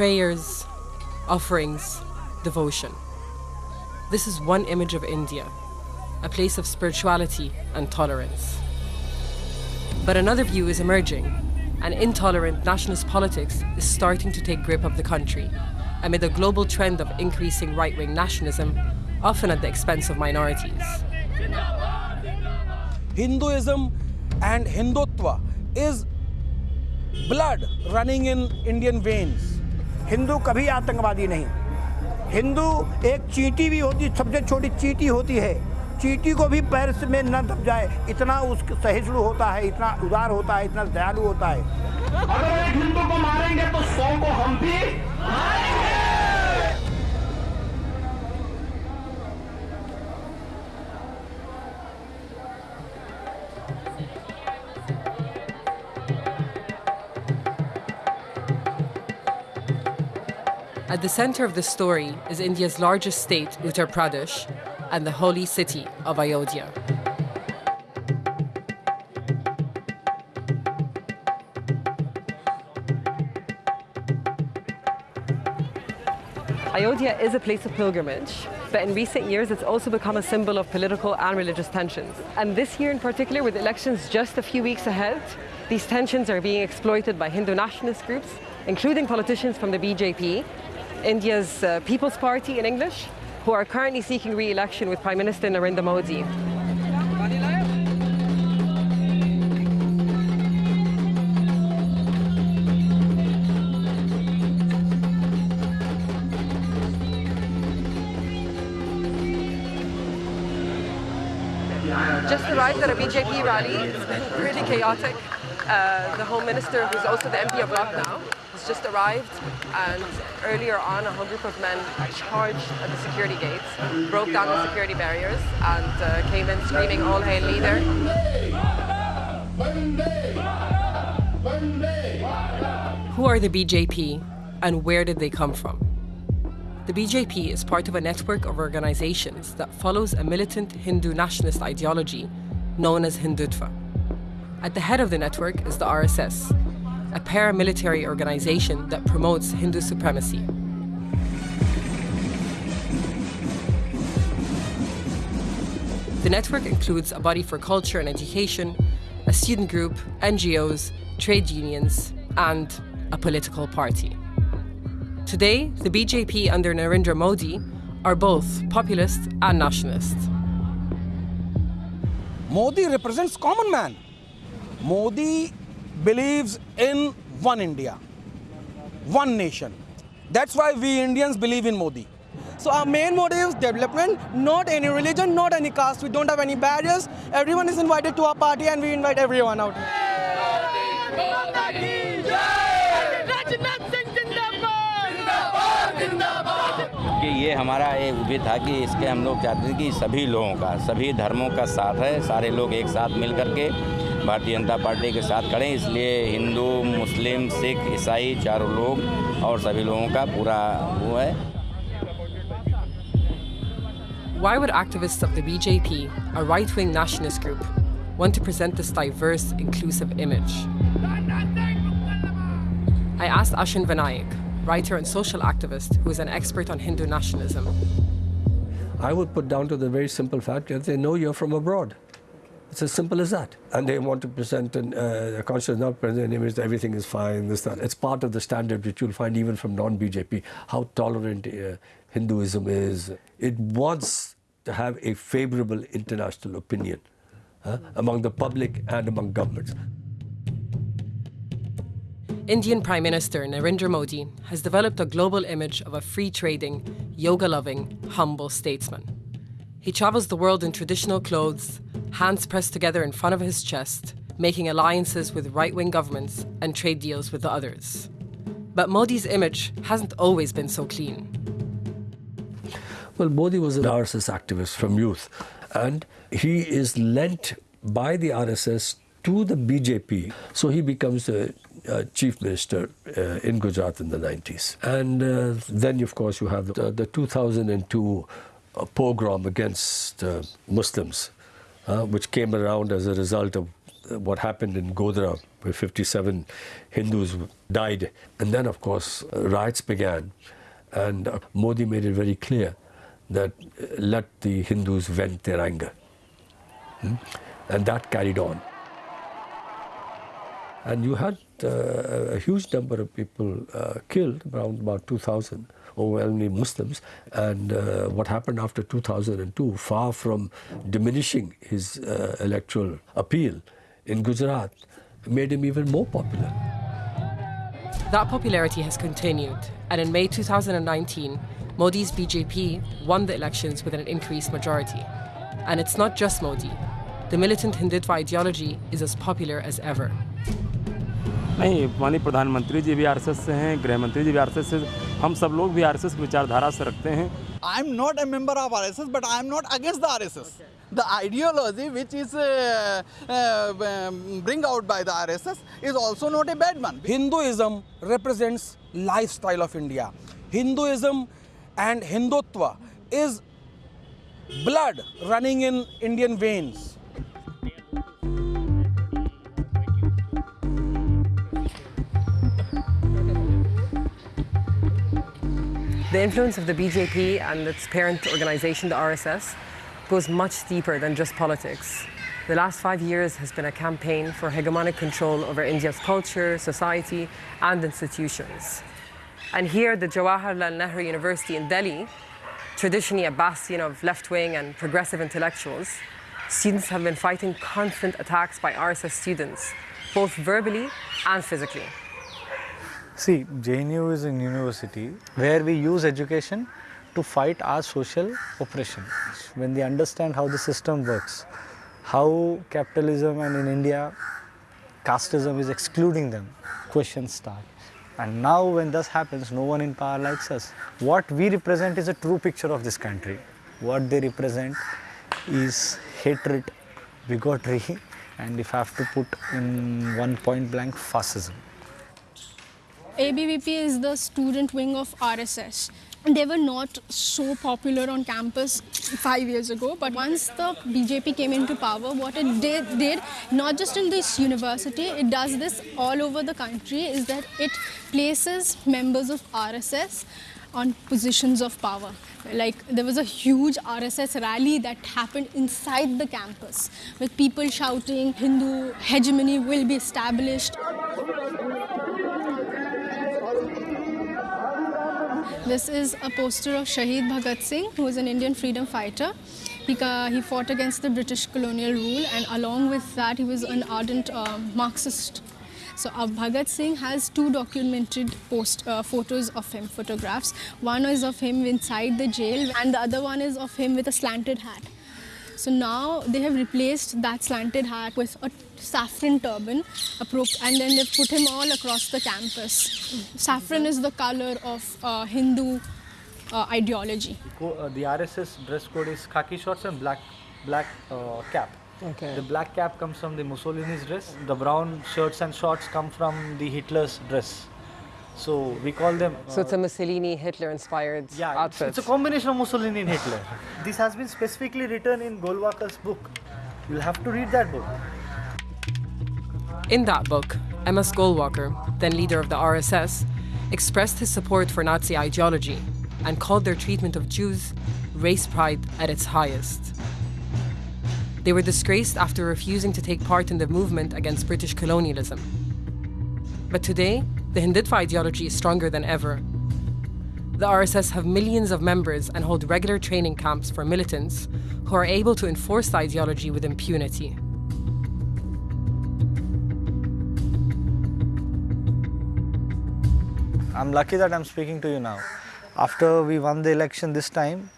prayers, offerings, devotion. This is one image of India, a place of spirituality and tolerance. But another view is emerging, and intolerant nationalist politics is starting to take grip of the country amid a global trend of increasing right-wing nationalism, often at the expense of minorities. Hinduism and Hindutva is blood running in Indian veins. Hindu कभी आतंकवादी नहीं। हिंदू एक चीटी भी होती, सबसे छोटी चीटी होती है। चीटी को भी पैर में न दब जाए, इतना उस सहिष्णु होता है, इतना उदार होता है, इतना दयालु होता है। अगर एक हिंदू को मारेंगे तो सौ को हम भी At the center of the story is India's largest state, Uttar Pradesh, and the holy city of Ayodhya. Ayodhya is a place of pilgrimage, but in recent years it's also become a symbol of political and religious tensions. And this year in particular, with elections just a few weeks ahead, these tensions are being exploited by Hindu nationalist groups, including politicians from the BJP, India's uh, People's Party in English, who are currently seeking re-election with Prime Minister Narendra Modi. Just arrived at a BJP rally. It's been pretty chaotic. Uh, the Home Minister, who's also the MP of Lucknow, has just arrived, and earlier on, a whole group of men charged at the security gates, broke down the security barriers, and uh, came in screaming, "All hail leader!" Who are the BJP, and where did they come from? The BJP is part of a network of organizations that follows a militant Hindu nationalist ideology known as Hindutva. At the head of the network is the RSS, a paramilitary organization that promotes Hindu supremacy. The network includes a body for culture and education, a student group, NGOs, trade unions, and a political party. Today, the BJP under Narendra Modi are both populist and nationalist. Modi represents common man. Modi believe in one India one nation that's why we Indians believe in Modi so our main motive is development not any religion not any caste we don't have any barriers everyone is invited to our party and we invite everyone out कि ये हमारा ये भी था कि इसके हम लोग चाहते थे कि सभी लोगों का, सभी धर्मों का साथ है, सारे लोग एक साथ मिल करके भारतीय जनता पार्टी के साथ खड़े इसलिए हिंदू मुस्लिम सिख ईसाई चारों लोग और सभी लोगों का पूरा वो है Why would activists of the BJP, a right-wing nationalist group, want to present this diverse, inclusive image? I asked Achin Vanaik, writer and social activist who is an expert on Hindu nationalism. I would put down to the very simple fact that they know you're from abroad. It's as simple as that. And they want to present an, uh, a conscious, not present an image that everything is fine, this, that. It's part of the standard which you'll find even from non-BJP, how tolerant uh, Hinduism is. It wants to have a favorable international opinion uh, among the public and among governments. Indian Prime Minister Narendra Modi has developed a global image of a free trading, yoga loving, humble statesman. He travels the world in traditional clothes, hands pressed together in front of his chest, making alliances with right wing governments and trade deals with the others. But Modi's image hasn't always been so clean. Well, Modi was an RSS activist from youth, and he is lent by the RSS to the BJP. So he becomes a, a chief minister uh, in Gujarat in the 90s. And uh, then, of course, you have the, the 2002 pogrom against uh, Muslims, uh, which came around as a result of uh, what happened in Godhra, where 57 Hindus died. And then, of course, riots began. And uh, Modi made it very clear that uh, let the Hindus vent their anger. Hmm? And that carried on. And you had uh, a huge number of people uh, killed, around about 2,000, overwhelmingly Muslims. And uh, what happened after 2002, far from diminishing his uh, electoral appeal in Gujarat, made him even more popular. That popularity has continued, and in May 2019, Modi's BJP won the elections with an increased majority. And it's not just Modi. The militant Hindutva ideology is as popular as ever. नहीं माननीय प्रधानमंत्री जी भी RSS से हैं गृह मंत्री जी भी RSS से हम सब लोग भी आरएसएस की विचारधारा से रखते हैं। I am not a member of S but I am not against the RSS the ideology which is bring out by the R S S is also not a bad one Hinduism represents lifestyle of India Hinduism and Hindutva is blood running in Indian veins The influence of the BJP and its parent organization, the RSS, goes much deeper than just politics. The last five years has been a campaign for hegemonic control over India's culture, society, and institutions. And here, the Jawaharlal Nehru University in Delhi, traditionally a bastion of left wing and progressive intellectuals, students have been fighting constant attacks by RSS students, both verbally and physically. See, JNU is a university where we use education to fight our social oppression. When they understand how the system works, how capitalism and in India, casteism is excluding them, questions start. And now when this happens, no one in power likes us. What we represent is a true picture of this country. What they represent is hatred, bigotry, and if I have to put in one point blank, fascism. ABVP is the student wing of RSS. They were not so popular on campus five years ago, but once the BJP came into power, what it did, did, not just in this university, it does this all over the country, is that it places members of RSS on positions of power. Like there was a huge RSS rally that happened inside the campus with people shouting Hindu hegemony will be established. This is a poster of Shahid Bhagat Singh, who was an Indian freedom fighter. He, he fought against the British colonial rule, and along with that, he was an ardent uh, Marxist. So uh, Bhagat Singh has two documented post uh, photos of him, photographs. One is of him inside the jail, and the other one is of him with a slanted hat. So now they have replaced that slanted hat with a saffron turban, and then they've put him all across the campus. Saffron is the color of uh, Hindu uh, ideology. Uh, the RSS dress code is khaki shorts and black black uh, cap. Okay. The black cap comes from the Mussolini's dress. The brown shirts and shorts come from the Hitler's dress. So we call them. So it's a uh, Mussolini Hitler inspired yeah, outfit. It's, it's a combination of Mussolini and Hitler. this has been specifically written in Golwalkar's book. You'll have to read that book. In that book, M.S. Golwalkar, then leader of the RSS, expressed his support for Nazi ideology and called their treatment of Jews race pride at its highest. They were disgraced after refusing to take part in the movement against British colonialism. But today, the Hindutva ideology is stronger than ever. The RSS have millions of members and hold regular training camps for militants who are able to enforce the ideology with impunity. I'm lucky that I'm speaking to you now. After we won the election this time,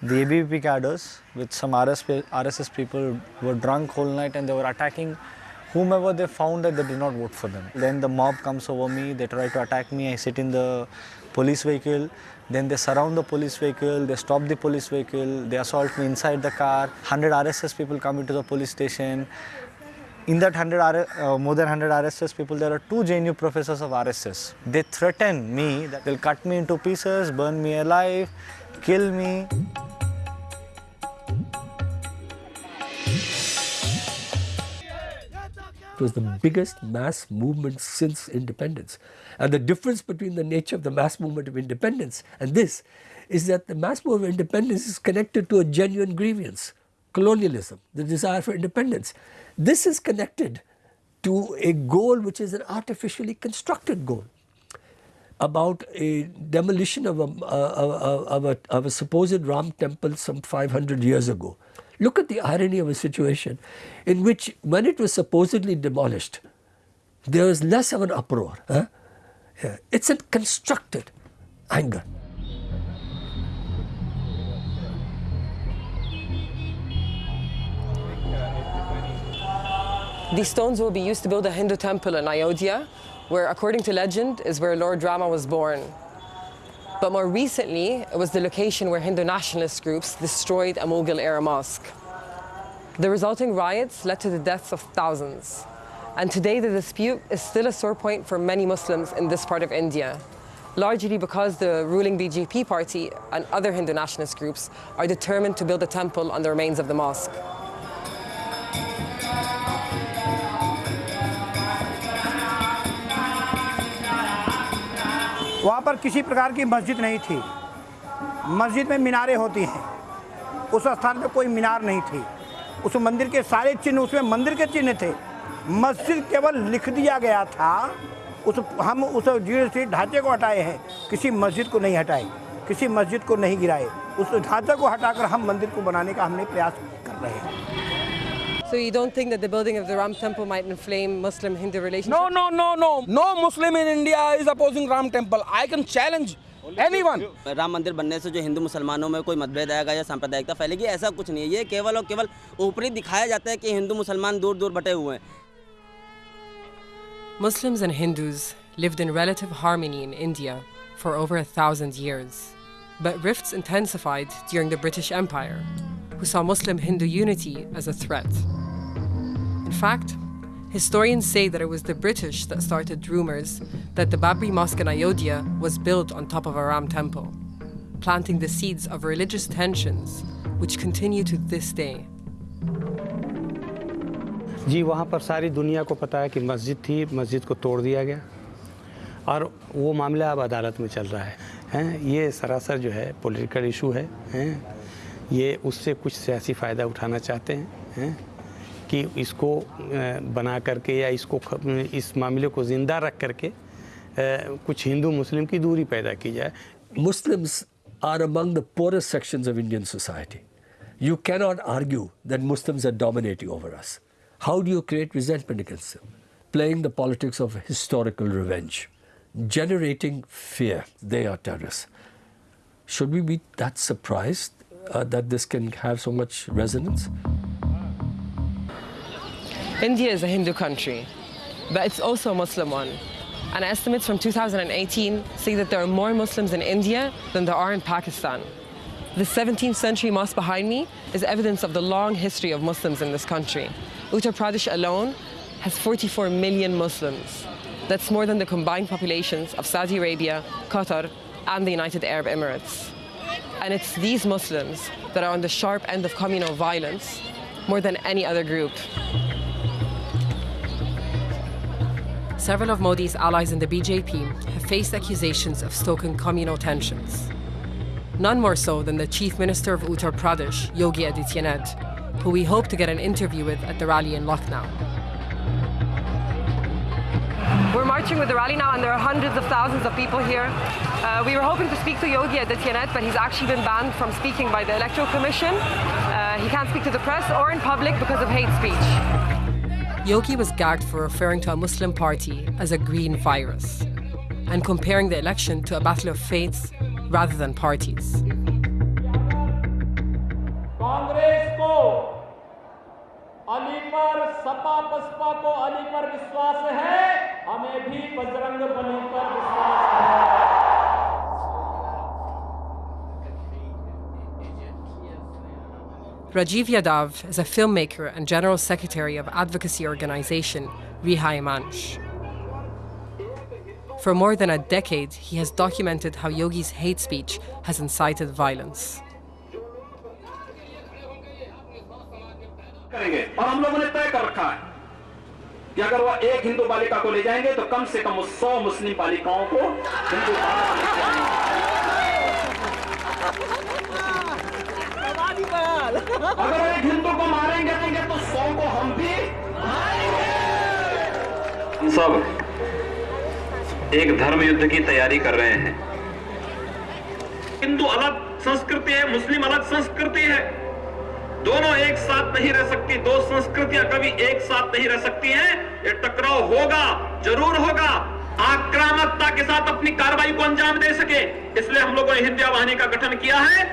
the ABVP cadres with some RSS people were drunk whole night and they were attacking whomever they found that they did not vote for them. Then the mob comes over me, they try to attack me, I sit in the police vehicle, then they surround the police vehicle, they stop the police vehicle, they assault me inside the car, 100 RSS people come into the police station. In that 100 uh, more than 100 RSS people, there are two JNU professors of RSS. They threaten me that they'll cut me into pieces, burn me alive, kill me. It was the biggest mass movement since independence. And the difference between the nature of the mass movement of independence and this is that the mass movement of independence is connected to a genuine grievance, colonialism, the desire for independence. This is connected to a goal which is an artificially constructed goal about a demolition of a, uh, of a, of a supposed Ram temple some 500 years ago. Look at the irony of a situation in which when it was supposedly demolished, there was less of an uproar. Huh? Yeah. It's a constructed anger. These stones will be used to build a Hindu temple in Ayodhya, where, according to legend, is where Lord Rama was born. But more recently, it was the location where Hindu nationalist groups destroyed a Mughal-era mosque. The resulting riots led to the deaths of thousands. And today the dispute is still a sore point for many Muslims in this part of India, largely because the ruling BJP party and other Hindu nationalist groups are determined to build a temple on the remains of the mosque. वहाँ पर किसी प्रकार की मस्जिद नहीं थी। मस्जिद में मीनारें होती हैं। उस स्थान पे कोई मीनार नहीं थी। उस मंदिर के सारे चिन्ह, उसमें मंदिर के चिन्ह थे। मस्जिद केवल लिख दिया गया था। उस, हम उस जी ढांचे को हटाए हैं। किसी मस्जिद को नहीं हटाए। किसी मस्जिद को नहीं गिराए। उस ढांचे को हटाकर हम मंदिर को बनाने का हमने प्रयास कर रहे हैं। So you don't think that the building of the Ram temple might inflame Muslim-Hindu relations? No, no, no, no. No Muslim in India is opposing Ram temple. I can challenge anyone. Ram मंदिर बनने से जो हिंदू मुसलमानों में कोई मतभेद आएगा या सांप्रदायिकता फैलेगी ऐसा कुछ नहीं है ये केवल और केवल ऊपरी दिखाया जाता है कि हिंदू मुसलमान दूर दूर बटे हुए हैं Muslims and Hindus lived in relative harmony in India for over a thousand years. But rifts intensified during the British Empire, who saw Muslim Hindu unity as a threat. In fact, historians say that it was the British that started rumors that the Babri Mosque in Ayodhya was built on top of a Ram temple, planting the seeds of religious tensions which continue to this day. जी वहाँ पर सारी दुनिया को पता है कि मस्जिद थी मस्जिद को तोड़ दिया गया और वो मामला अब अदालत में चल रहा है हैं ये सरासर जो है पॉलिटिकल इशू है हैं ये उससे कुछ सियासी फ़ायदा उठाना चाहते हैं, हैं? कि इसको बना करके या इसको इस मामले को ज़िंदा रख करके कुछ हिंदू मुस्लिम की दूरी पैदा की जाए। Muslims are among the poorest section of Indian society you can not argue that Muslims are dominating over us how do you create resentment against playing the politics of historical revenge generating fear they are terrorist should be be that surprise uh, that this can have so much resonance? India is a Hindu country, but it's also a Muslim one. And estimates from 2018 say that there are more Muslims in India than there are in Pakistan. The 17th century mosque behind me is evidence of the long history of Muslims in this country. Uttar Pradesh alone has 44 million Muslims. That's more than the combined populations of Saudi Arabia, Qatar, and the United Arab Emirates. And it's these Muslims that are on the sharp end of communal violence more than any other group. Several of Modi's allies in the BJP have faced accusations of stoking communal tensions. None more so than the Chief Minister of Uttar Pradesh, Yogi Adityanath, who we hope to get an interview with at the rally in Lucknow. We're marching with the rally now and there are hundreds of thousands of people here. Uh, we were hoping to speak to Yogi at the Tienet, but he's actually been banned from speaking by the Electoral Commission. Uh, he can't speak to the press or in public because of hate speech. Yogi was gagged for referring to a Muslim party as a green virus and comparing the election to a battle of faiths rather than parties. Congress Ali पर सपा बसपा को अली पर विश्वास है हमें भी बजरंग बली पर विश्वास है Rajiv Yadav is a filmmaker and general secretary of advocacy organization Rihai Manch. For more than a decade, he has documented how Yogi's hate speech has incited violence. करेंगे। और हम लोगों ने तय कर रखा है कि अगर वह एक हिंदू बालिका को ले जाएँगे तो कम से कम उस सौ मुस्लिम बालिकाओं को हिंदू अगर एक हिंदू को मारेंगे देंगे तो सौ को हम भी सब एक धर्म युद्ध की तैयारी कर रहे हैं। हिंदू अलग संस्कृति है मुस्लिम अलग संस्कृति है। दोनों एक साथ नहीं रह सकती, दो संस्कृतियाँ कभी एक साथ नहीं रह सकती हैं। ये टकराव होगा, ज़रूर होगा। आक्रामकता के साथ अपनी कार्रवाई को अंजाम दे सके, इसलिए हम लोगों ने हिंदिया वाहिनी का गठन किया है।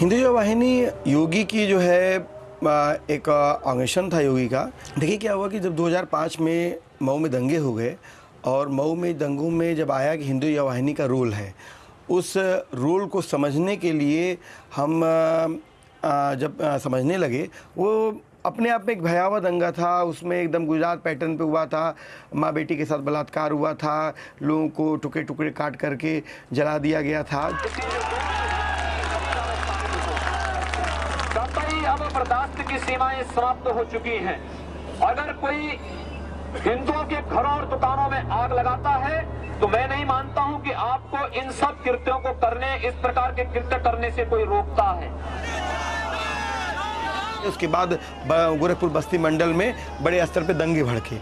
हिंदू वाहिनी योगी की जो है एक ऑर्गेनाइजेशन था योगी का। देखिए क्या हुआ कि जब 2005 में मऊ में दंगे हो गए, और मऊ में दंगों में जब आया कि हिंदू वाहिनी का रोल है उस रोल को समझने के लिए हम जब समझने लगे, वो अपने आप में एक भयावह दंगा था। उसमें एकदम गुजरात पैटर्न पे हुआ था। माँ बेटी के साथ बलात्कार हुआ था। लोगों को टुकड़े टुकड़े काट करके जला दिया गया था। अब बर्दाश्त की सीमाएँ समाप्त हो चुकी हैं। अगर कोई हिंदुओं के घरों और दुकानों में आग लगाता है तो मैं नहीं मानता हूँ कि आपको इन सब कृत्यों को करने इस प्रकार के कृत्य करने से कोई रोकता है। उसके बाद गोरखपुर बस्ती मंडल में बड़े स्तर पे दंगे भड़के।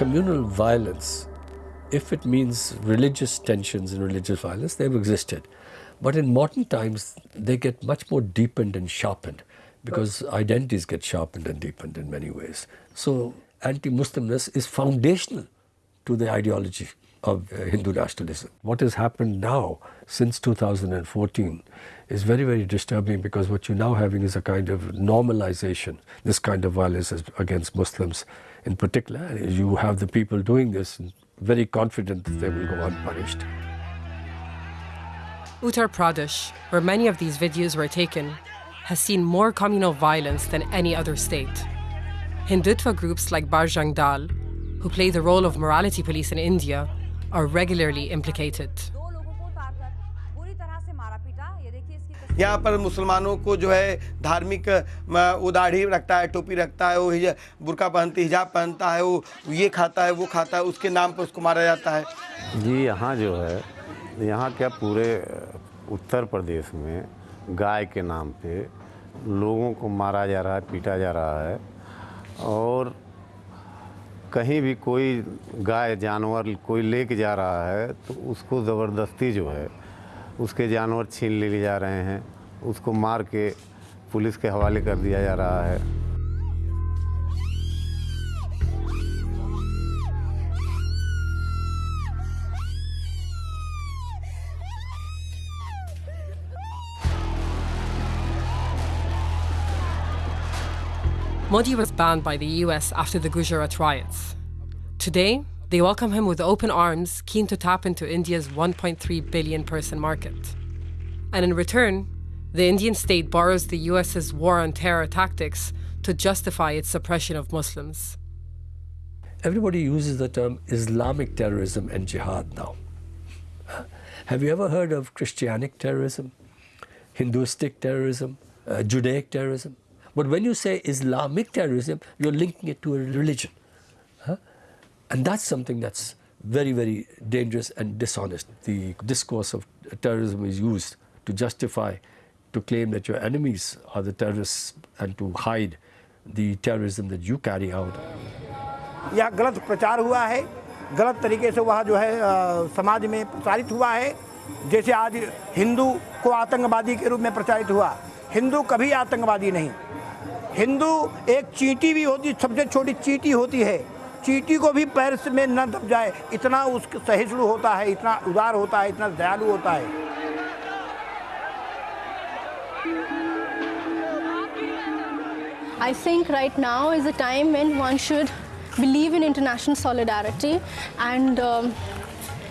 Communal violence, if it means religious tensions and religious violence, they've existed. But in modern times, they get much more deepened and sharpened because identities get sharpened and deepened in many ways. So anti-Muslimness is foundational to the ideology of uh, Hindu nationalism. What has happened now since 2014 is very, very disturbing because what you're now having is a kind of normalization, this kind of violence against Muslims in particular. You have the people doing this very confident that they will go unpunished. Uttar Pradesh, where many of these videos were taken, has seen more communal violence than any other state. Hindutva groups like Bajrang Dal, who play the role of morality police in India, are regularly implicated. यहाँ पर मुसलमानों को जो है धार्मिक वो दाढ़ी रखता है, टोपी रखता है, वो बुरका पहनती, हिजाब पहनता है, वो ये खाता है, वो खाता है, उसके नाम पर उसको मारा जाता है। जी, यहाँ जो है, यहाँ क्या पूरे उत्तर प्रदेश में गाय के नाम पे लोगों को मारा जा रहा है, पीटा जा रहा है और कहीं भी कोई गाय, जानवर कोई लेके जा रहा है तो उसको ज़बरदस्ती जो है उसके जानवर छीन ले जा रहे हैं उसको मार के पुलिस के हवाले कर दिया जा रहा है Modi was banned by the US after the Gujarat riots. Today, they welcome him with open arms, keen to tap into India's 1.3 billion person market. And in return, the Indian state borrows the US's war on terror tactics to justify its suppression of Muslims. Everybody uses the term Islamic terrorism and jihad now. Have you ever heard of Christianic terrorism, Hinduistic terrorism, uh, Judaic terrorism? But when you say Islamic terrorism, you're linking it to a religion. Huh? And that's something that's very, very dangerous and dishonest. The discourse of terrorism is used to justify, to claim that your enemies are the terrorists and to hide the terrorism that you carry out. यह गलत प्रचार हुआ है गलत तरीके से वह जो है आ, समाज में प्रचारित हुआ है जैसे आज हिंदू को आतंकवादी के रूप में प्रचारित हुआ हिंदू कभी आतंकवादी नहीं हिंदू एक चींटी भी होती सबसे छोटी चींटी होती है चींटी को भी पैर में न दब जाए इतना उस सहिष्णु होता है इतना उदार होता है इतना दयालु होता है I think right now is a time when one should believe in international solidarity and um,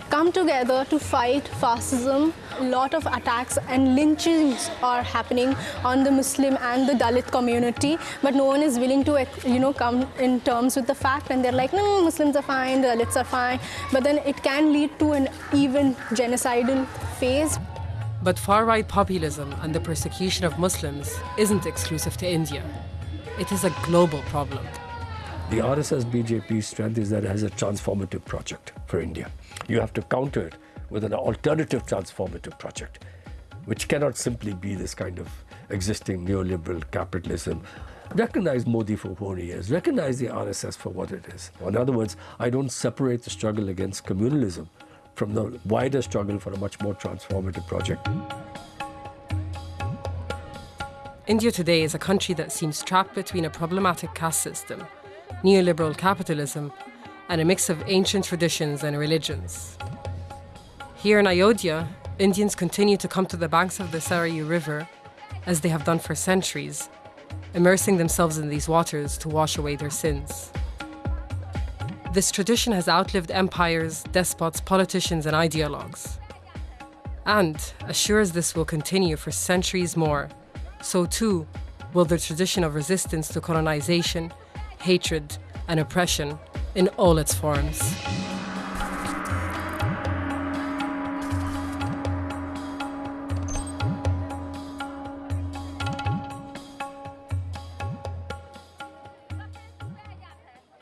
come together to fight fascism. A lot of attacks and lynchings are happening on the Muslim and the Dalit community, but no one is willing to, you know, come in terms with the fact, and they're like, no, Muslims are fine, Dalits are fine, but then it can lead to an even genocidal phase. But far right populism and the persecution of Muslims isn't exclusive to India. It is a global problem. The RSS-BJP strength is that it has a transformative project for India. You have to counter it with an alternative transformative project, which cannot simply be this kind of existing neoliberal capitalism. Recognize Modi for who he is, recognize the RSS for what it is. In other words, I don't separate the struggle against communalism from the wider struggle for a much more transformative project. India today is a country that seems trapped between a problematic caste system, neoliberal capitalism, and a mix of ancient traditions and religions. Here in Ayodhya, Indians continue to come to the banks of the Sarayu River, as they have done for centuries, immersing themselves in these waters to wash away their sins. This tradition has outlived empires, despots, politicians, and ideologues. And, as sure as this will continue for centuries more, so too will the tradition of resistance to colonization, hatred, and oppression in all its forms.